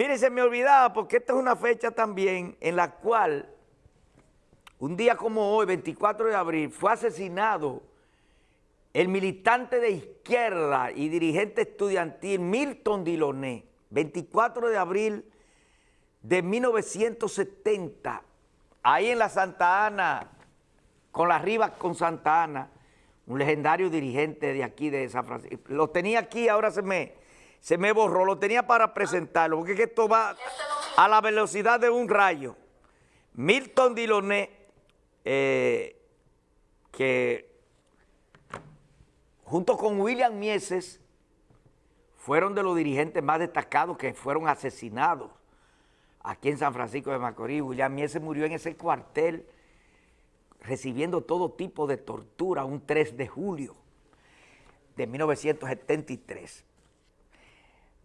Miren, se me olvidaba porque esta es una fecha también en la cual, un día como hoy, 24 de abril, fue asesinado el militante de izquierda y dirigente estudiantil Milton Diloné, 24 de abril de 1970, ahí en la Santa Ana, con la Rivas con Santa Ana, un legendario dirigente de aquí de San Francisco. Lo tenía aquí, ahora se me, se me borró, lo tenía para presentarlo, porque es que esto va a la velocidad de un rayo. Milton Diloné, eh, que junto con William Mieses, fueron de los dirigentes más destacados que fueron asesinados aquí en San Francisco de Macorís. William Mieses murió en ese cuartel recibiendo todo tipo de tortura un 3 de julio de 1973.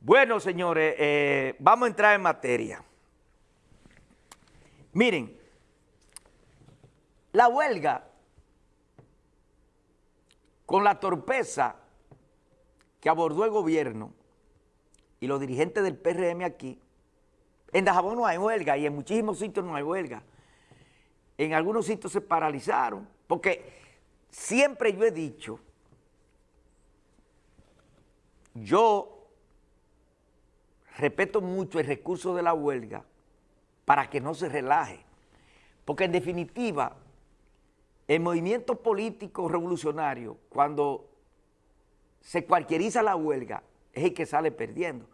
Bueno, señores, eh, vamos a entrar en materia. Miren, la huelga con la torpeza que abordó el gobierno y los dirigentes del PRM aquí, en Dajabón no hay huelga y en muchísimos sitios no hay huelga. En algunos sitios se paralizaron, porque siempre yo he dicho, yo respeto mucho el recurso de la huelga para que no se relaje, porque en definitiva el movimiento político revolucionario, cuando se cualquieriza la huelga, es el que sale perdiendo.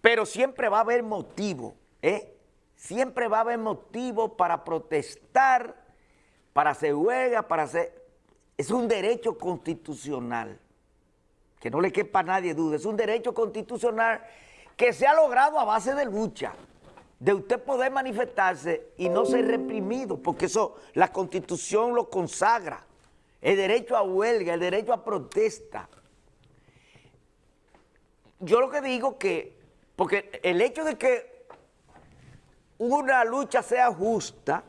Pero siempre va a haber motivo, ¿eh? Siempre va a haber motivo para protestar, para hacer huelga, para hacer... Es un derecho constitucional, que no le quepa a nadie duda, es un derecho constitucional que se ha logrado a base de lucha de usted poder manifestarse y no ser reprimido, porque eso la Constitución lo consagra, el derecho a huelga, el derecho a protesta. Yo lo que digo que, porque el hecho de que una lucha sea justa,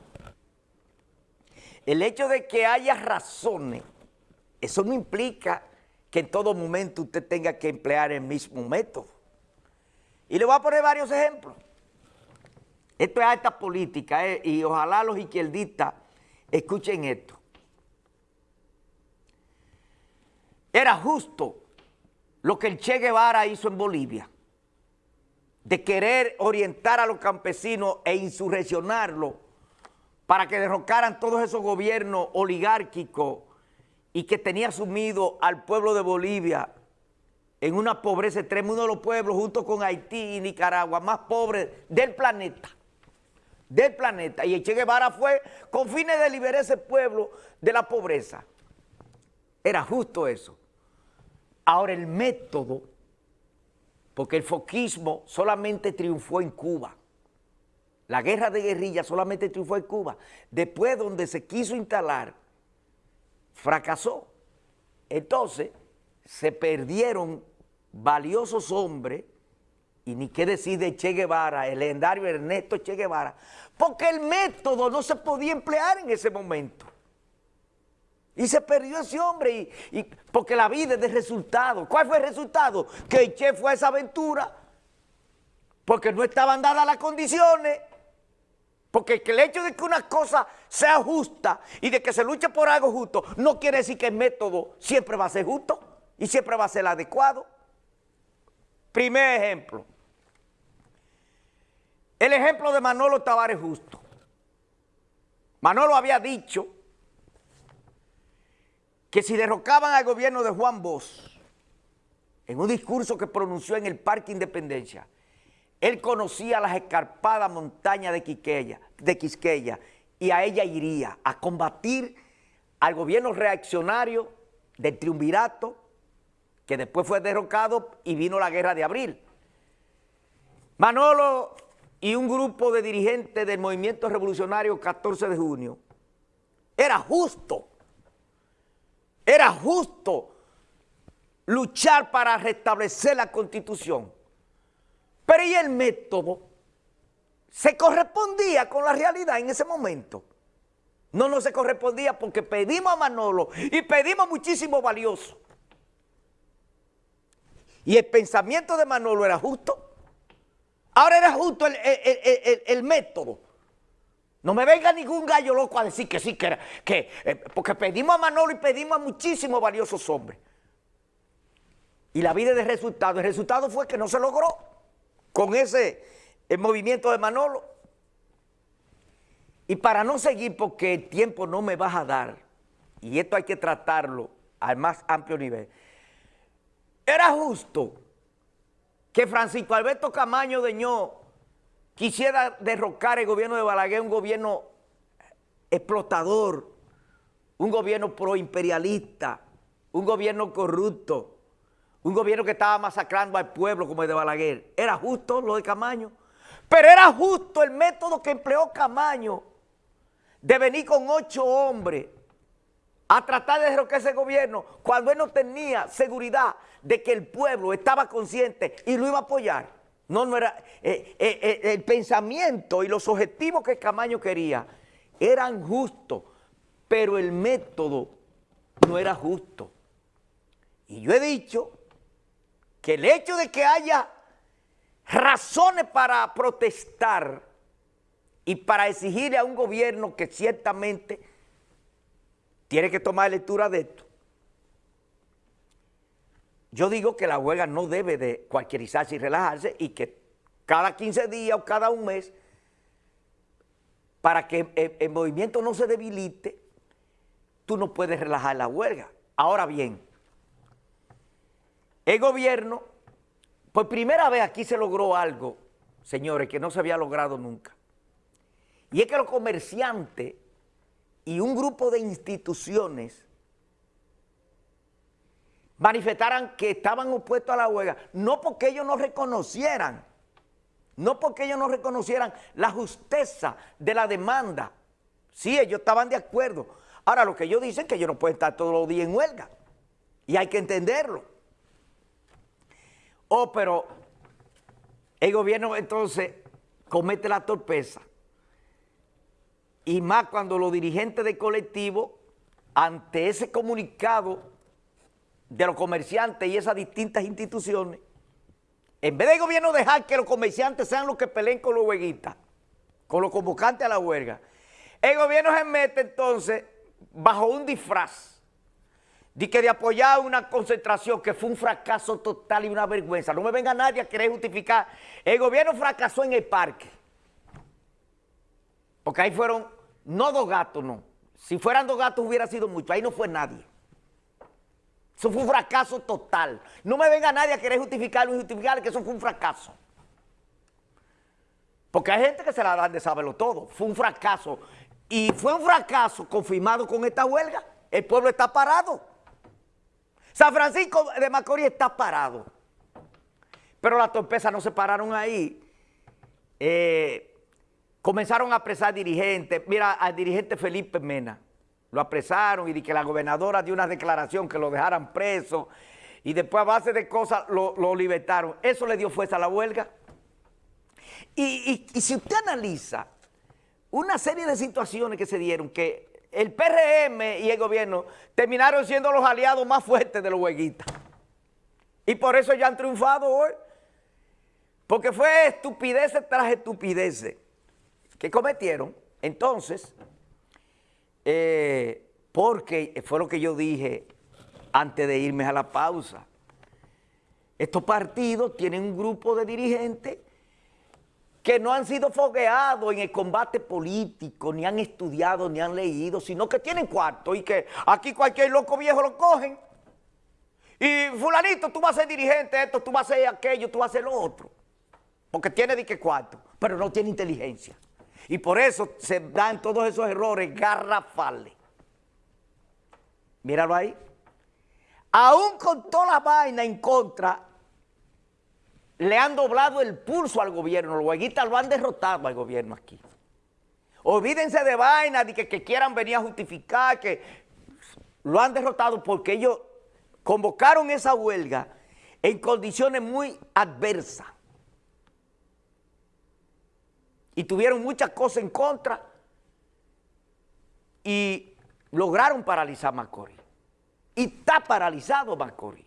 el hecho de que haya razones, eso no implica que en todo momento usted tenga que emplear el mismo método. Y le voy a poner varios ejemplos. Esto es alta política eh, y ojalá los izquierdistas escuchen esto. Era justo lo que el Che Guevara hizo en Bolivia, de querer orientar a los campesinos e insurreccionarlos para que derrocaran todos esos gobiernos oligárquicos y que tenía sumido al pueblo de Bolivia en una pobreza extrema, uno de los pueblos junto con Haití y Nicaragua más pobres del planeta del planeta. Y Che Guevara fue con fines de liberar ese pueblo de la pobreza. Era justo eso. Ahora el método, porque el foquismo solamente triunfó en Cuba. La guerra de guerrilla solamente triunfó en Cuba. Después donde se quiso instalar, fracasó. Entonces se perdieron valiosos hombres y ni qué decir de Che Guevara, el legendario Ernesto Che Guevara, porque el método no se podía emplear en ese momento. Y se perdió ese hombre, y, porque la vida es de resultado. ¿Cuál fue el resultado? Que Che fue a esa aventura, porque no estaban dadas las condiciones, porque el hecho de que una cosa sea justa y de que se luche por algo justo, no quiere decir que el método siempre va a ser justo y siempre va a ser adecuado. Primer ejemplo. El ejemplo de Manolo Tavares Justo. Manolo había dicho que si derrocaban al gobierno de Juan Bosch, en un discurso que pronunció en el Parque Independencia, él conocía las escarpadas montañas de Quisqueya, de Quisqueya y a ella iría a combatir al gobierno reaccionario del triunvirato, que después fue derrocado y vino la guerra de abril. Manolo y un grupo de dirigentes del movimiento revolucionario 14 de junio, era justo, era justo luchar para restablecer la Constitución. Pero ¿y el método? ¿Se correspondía con la realidad en ese momento? No, no se correspondía porque pedimos a Manolo y pedimos muchísimo valioso. Y el pensamiento de Manolo era justo. Ahora era justo el, método. No me venga ningún gallo loco a decir que sí, que era, que, eh, porque pedimos a Manolo y pedimos a muchísimos valiosos hombres. Y la vida de resultado, el resultado fue que no se logró con ese el movimiento de Manolo. Y para no seguir, porque el tiempo no me va a dar, y esto hay que tratarlo al más amplio nivel, era justo que Francisco Alberto Camaño Deñó quisiera derrocar el gobierno de Balaguer, un gobierno explotador, un gobierno proimperialista, un gobierno corrupto, un gobierno que estaba masacrando al pueblo como el de Balaguer. ¿Era justo lo de Camaño? Pero era justo el método que empleó Camaño de venir con ocho hombres a tratar de derrocar ese gobierno cuando él no tenía seguridad de que el pueblo estaba consciente y lo iba a apoyar. No, no era, eh, eh, eh, el pensamiento y los objetivos que Camaño quería eran justos, pero el método no era justo. Y yo he dicho que el hecho de que haya razones para protestar y para exigirle a un gobierno que ciertamente tiene que tomar lectura de esto. Yo digo que la huelga no debe de cualquierizarse y relajarse y que cada 15 días o cada un mes, para que el, movimiento no se debilite, tú no puedes relajar la huelga. Ahora bien, el gobierno, por primera vez aquí se logró algo, señores, que no se había logrado nunca. Y es que los comerciantes y un grupo de instituciones manifestaran que estaban opuestos a la huelga, no porque ellos no reconocieran, no porque ellos no reconocieran la justeza de la demanda. Sí, ellos estaban de acuerdo. Ahora, lo que ellos dicen es que ellos no pueden estar todos los días en huelga. Y hay que entenderlo. Oh, pero el gobierno entonces comete la torpeza y más cuando los dirigentes del colectivo, ante ese comunicado de los comerciantes y esas distintas instituciones, en vez del gobierno dejar que los comerciantes sean los que peleen con los hueguitas, con los convocantes a la huelga, el gobierno se mete entonces bajo un disfraz de que de apoyar una concentración que fue un fracaso total y una vergüenza. No me venga nadie a querer justificar. El gobierno fracasó en el parque. Porque ahí fueron, no dos gatos, no. Si fueran dos gatos hubiera sido mucho, ahí no fue nadie. Eso fue un fracaso total. No me venga nadie a querer justificarlo y justificar que eso fue un fracaso. Porque hay gente que se la dan de saberlo todo. Fue un fracaso. Y fue un fracaso confirmado con esta huelga. El pueblo está parado. San Francisco de Macorís está parado. Pero las torpezas no se pararon ahí. Eh, Comenzaron a apresar dirigentes. Mira, al dirigente Felipe Mena. Lo apresaron y que la gobernadora dio una declaración que lo dejaran preso. Y después a base de cosas lo, libertaron. Eso le dio fuerza a la huelga. Y, si usted analiza una serie de situaciones que se dieron, que el PRM y el gobierno terminaron siendo los aliados más fuertes de los huelguistas. Y por eso ya han triunfado hoy. Porque fue estupidez tras estupidez que cometieron. Entonces, eh, porque fue lo que yo dije antes de irme a la pausa, estos partidos tienen un grupo de dirigentes que no han sido fogueados en el combate político, ni han estudiado, ni han leído, sino que tienen cuarto y que aquí cualquier loco viejo lo cogen. Y fulanito, tú vas a ser dirigente esto, tú vas a ser aquello, tú vas a ser lo otro. Porque tiene de qué cuarto, pero no tiene inteligencia. Y por eso se dan todos esos errores garrafales. Míralo ahí. Aún con toda la vaina en contra, le han doblado el pulso al gobierno. Los hueguitas lo han derrotado al gobierno aquí. Olvídense de vaina, de que, que quieran venir a justificar, que lo han derrotado porque ellos convocaron esa huelga en condiciones muy adversas y tuvieron muchas cosas en contra y lograron paralizar Macorís. Y está paralizado Macorís.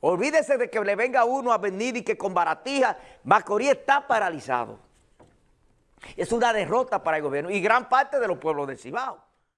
Olvídese de que le venga uno a venir y que con baratija, Macorís está paralizado. Es una derrota para el gobierno y gran parte de los pueblos de Cibao.